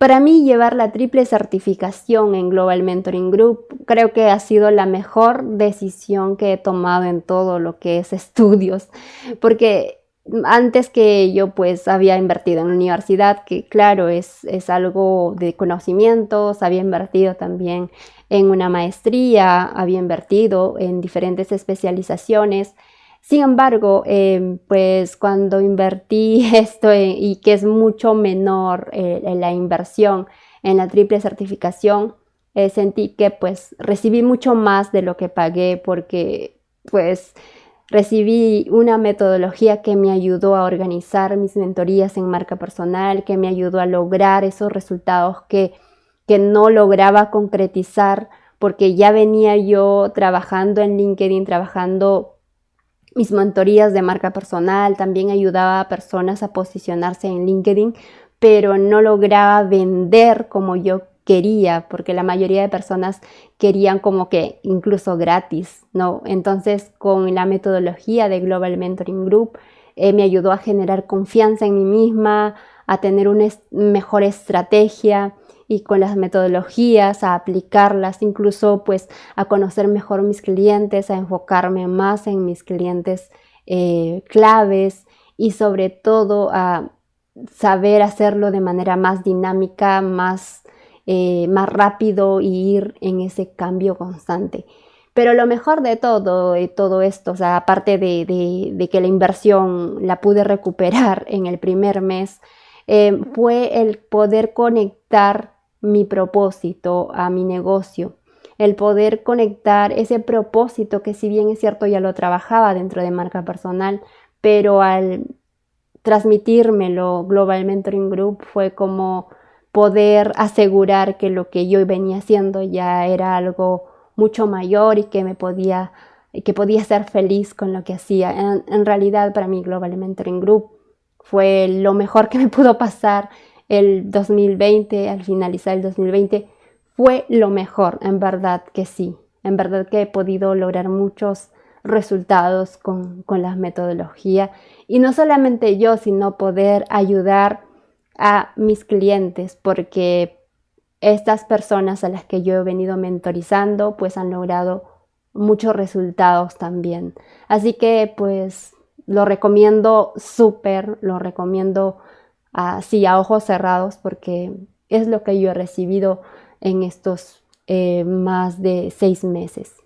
Para mí llevar la triple certificación en Global Mentoring Group creo que ha sido la mejor decisión que he tomado en todo lo que es estudios, porque antes que yo pues había invertido en la universidad, que claro es, es algo de conocimientos, había invertido también en una maestría, había invertido en diferentes especializaciones, sin embargo, em, pues cuando invertí esto y que es mucho menor eh, la inversión en la triple certificación, eh, sentí que pues recibí mucho más de lo que pagué porque pues recibí una metodología que me ayudó a organizar mis mentorías en marca personal, que me ayudó a lograr esos resultados que, que no lograba concretizar porque ya venía yo trabajando en LinkedIn, trabajando mis mentorías de marca personal, también ayudaba a personas a posicionarse en LinkedIn, pero no lograba vender como yo quería, porque la mayoría de personas querían como que incluso gratis, ¿no? Entonces, con la metodología de Global Mentoring Group, eh, me ayudó a generar confianza en mí misma, a tener una mejor estrategia, y con las metodologías, a aplicarlas, incluso pues a conocer mejor mis clientes, a enfocarme más en mis clientes eh, claves y sobre todo a saber hacerlo de manera más dinámica, más, eh, más rápido y ir en ese cambio constante. Pero lo mejor de todo, de todo esto, o sea, aparte de, que la inversión la pude recuperar en el primer mes, eh, fue el poder conectar mi propósito, a mi negocio. El poder conectar ese propósito que si bien es cierto ya lo trabajaba dentro de marca personal, pero al transmitírmelo Global Mentoring Group fue como poder asegurar que lo que yo venía haciendo ya era algo mucho mayor y que me podía que podía ser feliz con lo que hacía. En, en realidad para mí Global Mentoring Group fue lo mejor que me pudo pasar el 2020, al finalizar el 2020, fue lo mejor, en verdad que sí. En verdad que he podido lograr muchos resultados con, con la metodología. Y no solamente yo, sino poder ayudar a mis clientes, porque estas personas a las que yo he venido mentorizando, pues han logrado muchos resultados también. Así que pues lo recomiendo súper, lo recomiendo así a ojos cerrados porque es lo que yo he recibido en estos eh, más de seis meses.